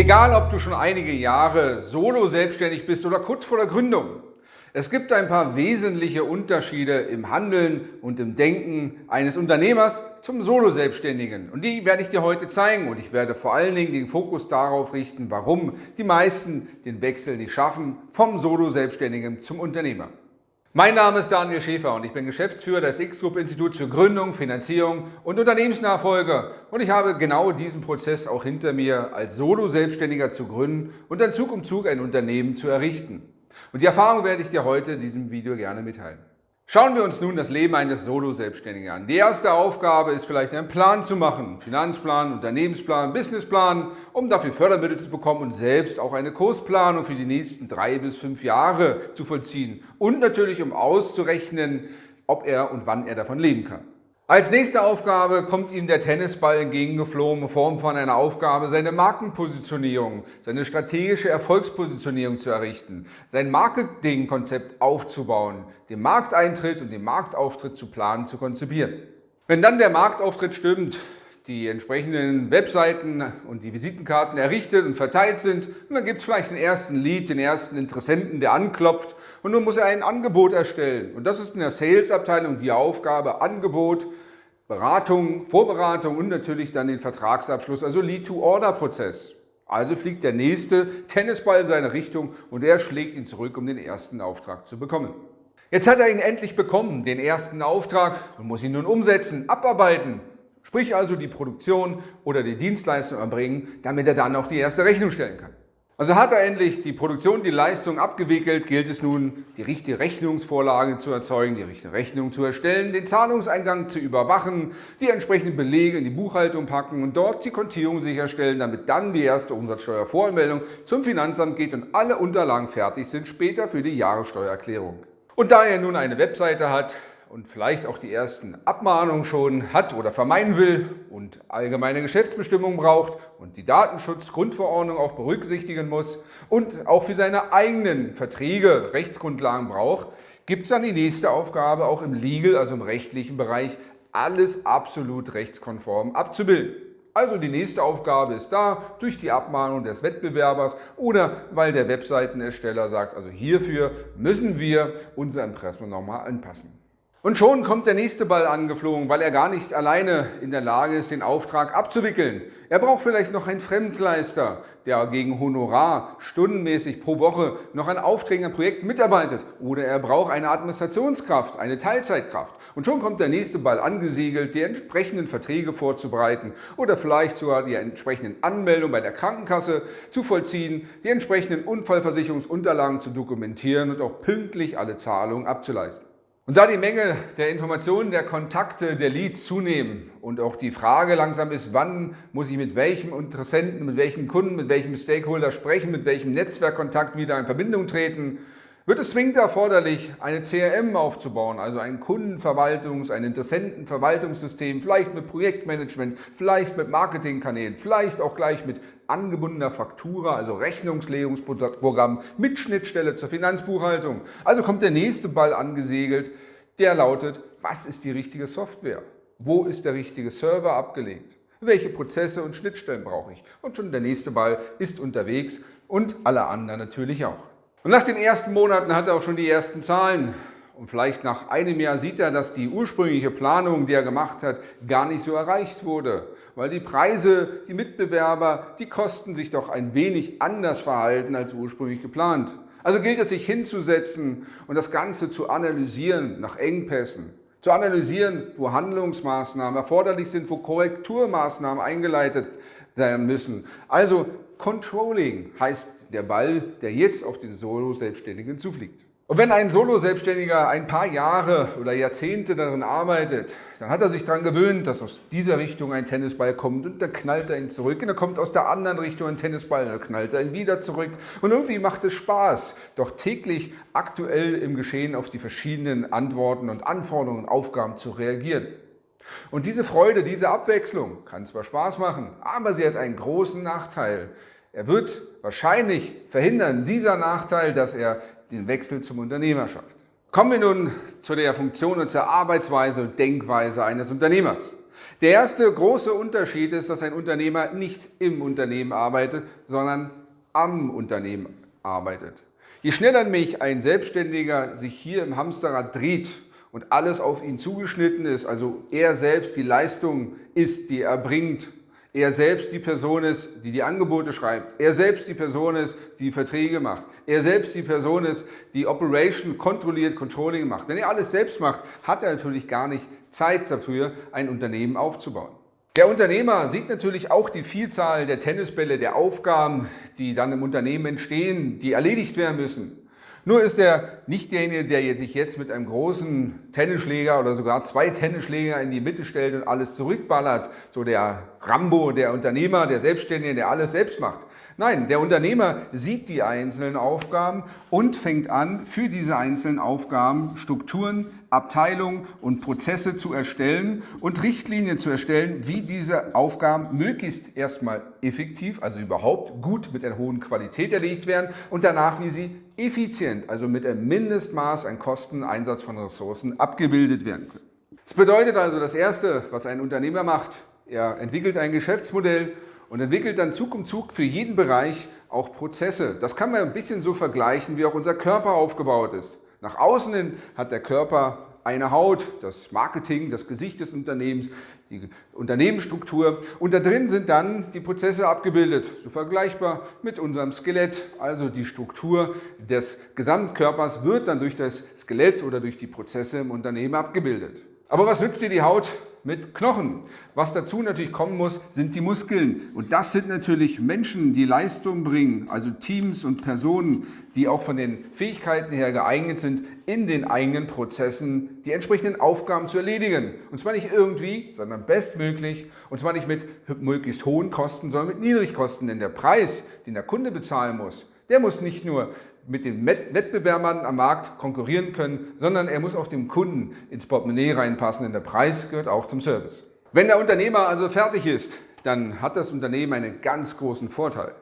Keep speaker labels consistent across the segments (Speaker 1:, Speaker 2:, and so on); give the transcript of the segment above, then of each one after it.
Speaker 1: Egal, ob du schon einige Jahre solo selbstständig bist oder kurz vor der Gründung. Es gibt ein paar wesentliche Unterschiede im Handeln und im Denken eines Unternehmers zum Solo-Selbstständigen. Und die werde ich dir heute zeigen und ich werde vor allen Dingen den Fokus darauf richten, warum die meisten den Wechsel nicht schaffen vom Solo-Selbstständigen zum Unternehmer. Mein Name ist Daniel Schäfer und ich bin Geschäftsführer des X-Group-Instituts für Gründung, Finanzierung und Unternehmensnachfolge. Und ich habe genau diesen Prozess auch hinter mir, als Solo-Selbstständiger zu gründen und dann Zug um Zug ein Unternehmen zu errichten. Und die Erfahrung werde ich dir heute in diesem Video gerne mitteilen. Schauen wir uns nun das Leben eines Solo-Selbstständigen an. Die erste Aufgabe ist vielleicht einen Plan zu machen. Finanzplan, Unternehmensplan, Businessplan, um dafür Fördermittel zu bekommen und selbst auch eine Kursplanung für die nächsten drei bis fünf Jahre zu vollziehen. Und natürlich, um auszurechnen, ob er und wann er davon leben kann. Als nächste Aufgabe kommt ihm der Tennisball entgegengeflogen in Form von einer Aufgabe, seine Markenpositionierung, seine strategische Erfolgspositionierung zu errichten, sein Marketingkonzept aufzubauen, den Markteintritt und den Marktauftritt zu planen, zu konzipieren. Wenn dann der Marktauftritt stimmt, die entsprechenden Webseiten und die Visitenkarten errichtet und verteilt sind. Und dann gibt es vielleicht den ersten Lead, den ersten Interessenten, der anklopft und nun muss er ein Angebot erstellen. Und das ist in der Sales-Abteilung die Aufgabe, Angebot, Beratung, Vorberatung und natürlich dann den Vertragsabschluss, also Lead-to-Order-Prozess. Also fliegt der nächste Tennisball in seine Richtung und er schlägt ihn zurück, um den ersten Auftrag zu bekommen. Jetzt hat er ihn endlich bekommen, den ersten Auftrag, und muss ihn nun umsetzen, abarbeiten. Sprich also die Produktion oder die Dienstleistung erbringen, damit er dann auch die erste Rechnung stellen kann. Also hat er endlich die Produktion, die Leistung abgewickelt, gilt es nun, die richtige Rechnungsvorlage zu erzeugen, die richtige Rechnung zu erstellen, den Zahlungseingang zu überwachen, die entsprechenden Belege in die Buchhaltung packen und dort die Kontierung sicherstellen, damit dann die erste Umsatzsteuervoranmeldung zum Finanzamt geht und alle Unterlagen fertig sind, später für die Jahressteuererklärung. Und da er nun eine Webseite hat, und vielleicht auch die ersten Abmahnungen schon hat oder vermeiden will und allgemeine Geschäftsbestimmungen braucht und die Datenschutzgrundverordnung auch berücksichtigen muss und auch für seine eigenen Verträge Rechtsgrundlagen braucht, gibt es dann die nächste Aufgabe auch im Legal, also im rechtlichen Bereich, alles absolut rechtskonform abzubilden. Also die nächste Aufgabe ist da, durch die Abmahnung des Wettbewerbers oder weil der Webseitenersteller sagt, also hierfür müssen wir unser Impressum nochmal anpassen. Und schon kommt der nächste Ball angeflogen, weil er gar nicht alleine in der Lage ist, den Auftrag abzuwickeln. Er braucht vielleicht noch einen Fremdleister, der gegen Honorar stundenmäßig pro Woche noch an Aufträgen am Projekt mitarbeitet. Oder er braucht eine Administrationskraft, eine Teilzeitkraft. Und schon kommt der nächste Ball angesiegelt, die entsprechenden Verträge vorzubereiten oder vielleicht sogar die entsprechenden Anmeldungen bei der Krankenkasse zu vollziehen, die entsprechenden Unfallversicherungsunterlagen zu dokumentieren und auch pünktlich alle Zahlungen abzuleisten. Und da die Menge der Informationen, der Kontakte, der Leads zunehmen und auch die Frage langsam ist, wann muss ich mit welchem Interessenten, mit welchem Kunden, mit welchem Stakeholder sprechen, mit welchem Netzwerkkontakt wieder in Verbindung treten, wird es zwingend erforderlich, eine CRM aufzubauen, also ein Kundenverwaltungs-, ein Interessentenverwaltungssystem, vielleicht mit Projektmanagement, vielleicht mit Marketingkanälen, vielleicht auch gleich mit angebundener Faktura, also Rechnungslegungsprogramm mit Schnittstelle zur Finanzbuchhaltung. Also kommt der nächste Ball angesegelt, der lautet, was ist die richtige Software? Wo ist der richtige Server abgelegt? Welche Prozesse und Schnittstellen brauche ich? Und schon der nächste Ball ist unterwegs und alle anderen natürlich auch. Und nach den ersten Monaten hat er auch schon die ersten Zahlen. Und vielleicht nach einem Jahr sieht er, dass die ursprüngliche Planung, die er gemacht hat, gar nicht so erreicht wurde. Weil die Preise, die Mitbewerber, die Kosten sich doch ein wenig anders verhalten als ursprünglich geplant. Also gilt es, sich hinzusetzen und das Ganze zu analysieren nach Engpässen. Zu analysieren, wo Handlungsmaßnahmen erforderlich sind, wo Korrekturmaßnahmen eingeleitet sein müssen. Also Controlling heißt der Ball, der jetzt auf den Solo-Selbstständigen zufliegt. Und wenn ein Solo-Selbstständiger ein paar Jahre oder Jahrzehnte darin arbeitet, dann hat er sich daran gewöhnt, dass aus dieser Richtung ein Tennisball kommt und dann knallt er ihn zurück. Und dann kommt aus der anderen Richtung ein Tennisball und dann knallt er ihn wieder zurück. Und irgendwie macht es Spaß, doch täglich aktuell im Geschehen auf die verschiedenen Antworten und Anforderungen und Aufgaben zu reagieren. Und diese Freude, diese Abwechslung kann zwar Spaß machen, aber sie hat einen großen Nachteil. Er wird wahrscheinlich verhindern, dieser Nachteil, dass er den Wechsel zum Unternehmer schafft. Kommen wir nun zu der Funktion und zur Arbeitsweise und Denkweise eines Unternehmers. Der erste große Unterschied ist, dass ein Unternehmer nicht im Unternehmen arbeitet, sondern am Unternehmen arbeitet. Je schneller mich ein Selbstständiger sich hier im Hamsterrad dreht und alles auf ihn zugeschnitten ist, also er selbst die Leistung ist, die er bringt, er selbst die Person ist, die die Angebote schreibt, er selbst die Person ist, die Verträge macht, er selbst die Person ist, die Operation kontrolliert, Controlling macht. Wenn er alles selbst macht, hat er natürlich gar nicht Zeit dafür, ein Unternehmen aufzubauen. Der Unternehmer sieht natürlich auch die Vielzahl der Tennisbälle, der Aufgaben, die dann im Unternehmen entstehen, die erledigt werden müssen. Nur ist er nicht derjenige, der sich jetzt mit einem großen Tennisschläger oder sogar zwei Tennisschläger in die Mitte stellt und alles zurückballert. So der Rambo, der Unternehmer, der Selbstständige, der alles selbst macht. Nein, der Unternehmer sieht die einzelnen Aufgaben und fängt an, für diese einzelnen Aufgaben Strukturen, Abteilungen und Prozesse zu erstellen und Richtlinien zu erstellen, wie diese Aufgaben möglichst erstmal effektiv, also überhaupt gut mit einer hohen Qualität erledigt werden und danach, wie sie effizient, also mit einem Mindestmaß an Kosten, Einsatz von Ressourcen abgebildet werden können. Das bedeutet also, das Erste, was ein Unternehmer macht, er entwickelt ein Geschäftsmodell und entwickelt dann Zug um Zug für jeden Bereich auch Prozesse. Das kann man ein bisschen so vergleichen, wie auch unser Körper aufgebaut ist. Nach außen hin hat der Körper eine Haut, das Marketing, das Gesicht des Unternehmens, die Unternehmensstruktur und da drin sind dann die Prozesse abgebildet, so vergleichbar mit unserem Skelett. Also die Struktur des Gesamtkörpers wird dann durch das Skelett oder durch die Prozesse im Unternehmen abgebildet. Aber was nützt dir die Haut, mit Knochen. Was dazu natürlich kommen muss, sind die Muskeln. Und das sind natürlich Menschen, die Leistung bringen, also Teams und Personen, die auch von den Fähigkeiten her geeignet sind, in den eigenen Prozessen die entsprechenden Aufgaben zu erledigen. Und zwar nicht irgendwie, sondern bestmöglich. Und zwar nicht mit möglichst hohen Kosten, sondern mit Niedrigkosten. Denn der Preis, den der Kunde bezahlen muss, der muss nicht nur mit den Wettbewerbern am Markt konkurrieren können, sondern er muss auch dem Kunden ins Portemonnaie reinpassen, denn der Preis gehört auch zum Service. Wenn der Unternehmer also fertig ist, dann hat das Unternehmen einen ganz großen Vorteil.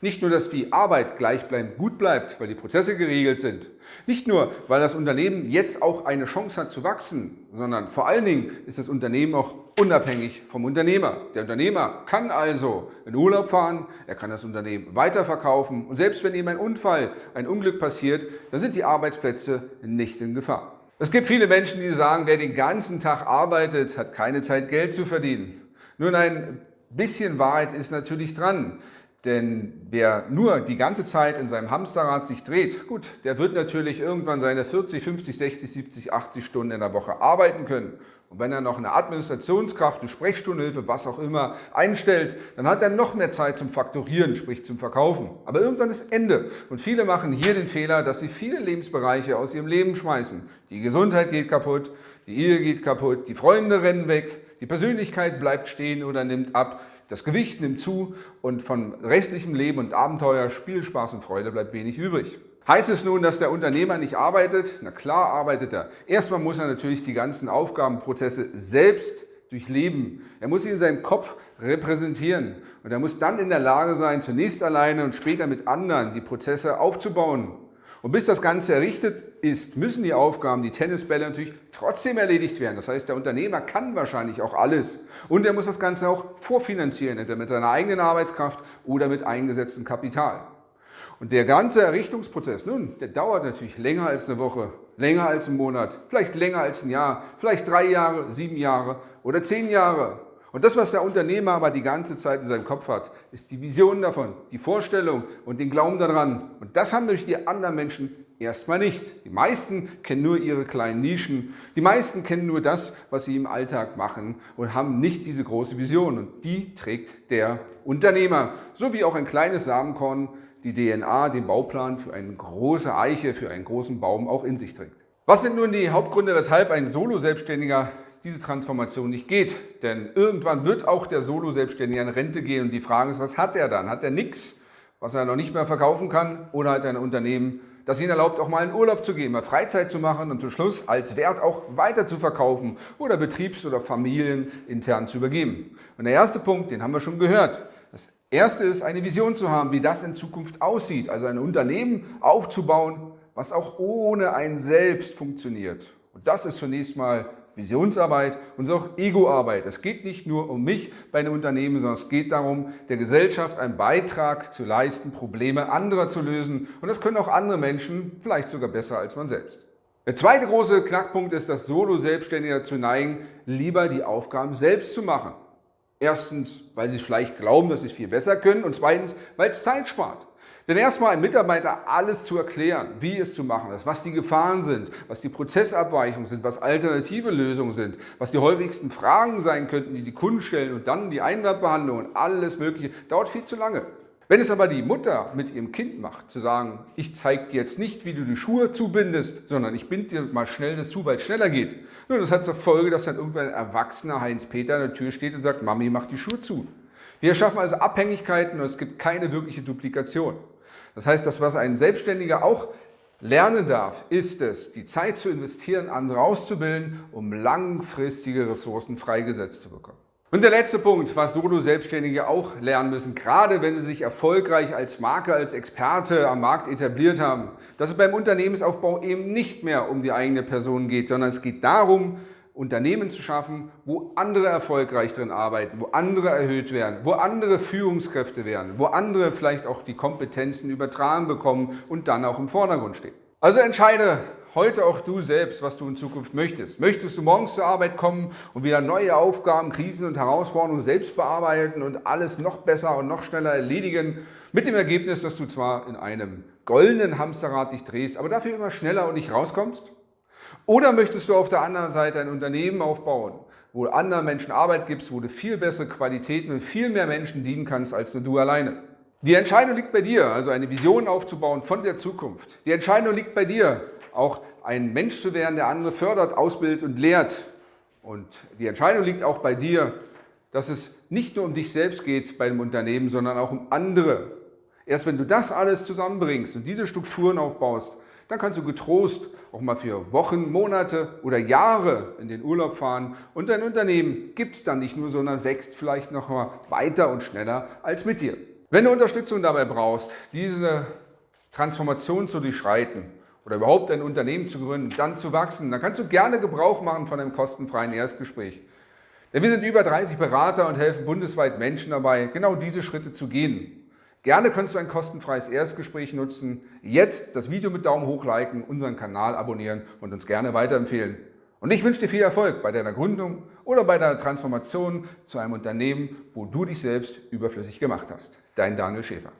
Speaker 1: Nicht nur, dass die Arbeit gleichbleibend gut bleibt, weil die Prozesse geregelt sind. Nicht nur, weil das Unternehmen jetzt auch eine Chance hat zu wachsen, sondern vor allen Dingen ist das Unternehmen auch unabhängig vom Unternehmer. Der Unternehmer kann also in Urlaub fahren, er kann das Unternehmen weiterverkaufen und selbst wenn ihm ein Unfall, ein Unglück passiert, dann sind die Arbeitsplätze nicht in Gefahr. Es gibt viele Menschen, die sagen, wer den ganzen Tag arbeitet, hat keine Zeit, Geld zu verdienen. Nun, ein bisschen Wahrheit ist natürlich dran. Denn wer nur die ganze Zeit in seinem Hamsterrad sich dreht, gut, der wird natürlich irgendwann seine 40, 50, 60, 70, 80 Stunden in der Woche arbeiten können. Und wenn er noch eine Administrationskraft, eine Sprechstundenhilfe, was auch immer einstellt, dann hat er noch mehr Zeit zum Faktorieren, sprich zum Verkaufen. Aber irgendwann ist Ende. Und viele machen hier den Fehler, dass sie viele Lebensbereiche aus ihrem Leben schmeißen. Die Gesundheit geht kaputt, die Ehe geht kaputt, die Freunde rennen weg, die Persönlichkeit bleibt stehen oder nimmt ab. Das Gewicht nimmt zu und von restlichem Leben und Abenteuer, Spielspaß und Freude bleibt wenig übrig. Heißt es nun, dass der Unternehmer nicht arbeitet? Na klar arbeitet er. Erstmal muss er natürlich die ganzen Aufgabenprozesse selbst durchleben. Er muss sie in seinem Kopf repräsentieren und er muss dann in der Lage sein, zunächst alleine und später mit anderen die Prozesse aufzubauen. Und bis das Ganze errichtet ist, müssen die Aufgaben, die Tennisbälle natürlich trotzdem erledigt werden. Das heißt, der Unternehmer kann wahrscheinlich auch alles. Und er muss das Ganze auch vorfinanzieren, entweder mit seiner eigenen Arbeitskraft oder mit eingesetztem Kapital. Und der ganze Errichtungsprozess, nun, der dauert natürlich länger als eine Woche, länger als einen Monat, vielleicht länger als ein Jahr, vielleicht drei Jahre, sieben Jahre oder zehn Jahre. Und das, was der Unternehmer aber die ganze Zeit in seinem Kopf hat, ist die Vision davon, die Vorstellung und den Glauben daran. Und das haben durch die anderen Menschen erstmal nicht. Die meisten kennen nur ihre kleinen Nischen. Die meisten kennen nur das, was sie im Alltag machen und haben nicht diese große Vision. Und die trägt der Unternehmer. So wie auch ein kleines Samenkorn die DNA, den Bauplan für eine große Eiche, für einen großen Baum auch in sich trägt. Was sind nun die Hauptgründe, weshalb ein Solo-Selbstständiger diese Transformation nicht geht. Denn irgendwann wird auch der Solo-Selbstständige in Rente gehen und die Frage ist, was hat er dann? Hat er nichts, was er noch nicht mehr verkaufen kann oder hat er ein Unternehmen, das ihn erlaubt, auch mal in Urlaub zu gehen, mal Freizeit zu machen und zum Schluss als Wert auch weiter zu verkaufen oder betriebs- oder familienintern zu übergeben. Und der erste Punkt, den haben wir schon gehört. Das erste ist, eine Vision zu haben, wie das in Zukunft aussieht. Also ein Unternehmen aufzubauen, was auch ohne ein Selbst funktioniert. Und das ist zunächst mal Visionsarbeit und auch Egoarbeit. Es geht nicht nur um mich bei einem Unternehmen, sondern es geht darum, der Gesellschaft einen Beitrag zu leisten, Probleme anderer zu lösen. Und das können auch andere Menschen, vielleicht sogar besser als man selbst. Der zweite große Knackpunkt ist, dass Solo-Selbstständige dazu neigen, lieber die Aufgaben selbst zu machen. Erstens, weil sie vielleicht glauben, dass sie es viel besser können und zweitens, weil es Zeit spart. Denn erstmal einem Mitarbeiter alles zu erklären, wie es zu machen ist, was die Gefahren sind, was die Prozessabweichungen sind, was alternative Lösungen sind, was die häufigsten Fragen sein könnten, die die Kunden stellen und dann die Einwandbehandlung und alles Mögliche, dauert viel zu lange. Wenn es aber die Mutter mit ihrem Kind macht, zu sagen, ich zeige dir jetzt nicht, wie du die Schuhe zubindest, sondern ich binde dir mal schnell das zu, weil es schneller geht. Nun, das hat zur Folge, dass dann irgendwann ein erwachsener Heinz-Peter an der Tür steht und sagt, Mami, mach die Schuhe zu. Wir schaffen also Abhängigkeiten und es gibt keine wirkliche Duplikation. Das heißt, das, was ein Selbstständiger auch lernen darf, ist es, die Zeit zu investieren, andere auszubilden, um langfristige Ressourcen freigesetzt zu bekommen. Und der letzte Punkt, was Solo-Selbstständige auch lernen müssen, gerade wenn sie sich erfolgreich als Marke, als Experte am Markt etabliert haben, dass es beim Unternehmensaufbau eben nicht mehr um die eigene Person geht, sondern es geht darum, Unternehmen zu schaffen, wo andere erfolgreich drin arbeiten, wo andere erhöht werden, wo andere Führungskräfte werden, wo andere vielleicht auch die Kompetenzen übertragen bekommen und dann auch im Vordergrund stehen. Also entscheide heute auch du selbst, was du in Zukunft möchtest. Möchtest du morgens zur Arbeit kommen und wieder neue Aufgaben, Krisen und Herausforderungen selbst bearbeiten und alles noch besser und noch schneller erledigen, mit dem Ergebnis, dass du zwar in einem goldenen Hamsterrad dich drehst, aber dafür immer schneller und nicht rauskommst? Oder möchtest du auf der anderen Seite ein Unternehmen aufbauen, wo du anderen Menschen Arbeit gibst, wo du viel bessere Qualitäten und viel mehr Menschen dienen kannst, als nur du alleine? Die Entscheidung liegt bei dir, also eine Vision aufzubauen von der Zukunft. Die Entscheidung liegt bei dir, auch ein Mensch zu werden, der andere fördert, ausbildet und lehrt. Und die Entscheidung liegt auch bei dir, dass es nicht nur um dich selbst geht bei einem Unternehmen, sondern auch um andere. Erst wenn du das alles zusammenbringst und diese Strukturen aufbaust, dann kannst du getrost auch mal für Wochen, Monate oder Jahre in den Urlaub fahren und dein Unternehmen gibt es dann nicht nur, sondern wächst vielleicht noch mal weiter und schneller als mit dir. Wenn du Unterstützung dabei brauchst, diese Transformation zu durchschreiten, oder überhaupt ein Unternehmen zu gründen, dann zu wachsen, dann kannst du gerne Gebrauch machen von einem kostenfreien Erstgespräch. Denn wir sind über 30 Berater und helfen bundesweit Menschen dabei, genau diese Schritte zu gehen. Gerne kannst du ein kostenfreies Erstgespräch nutzen. Jetzt das Video mit Daumen hoch liken, unseren Kanal abonnieren und uns gerne weiterempfehlen. Und ich wünsche dir viel Erfolg bei deiner Gründung oder bei deiner Transformation zu einem Unternehmen, wo du dich selbst überflüssig gemacht hast. Dein Daniel Schäfer.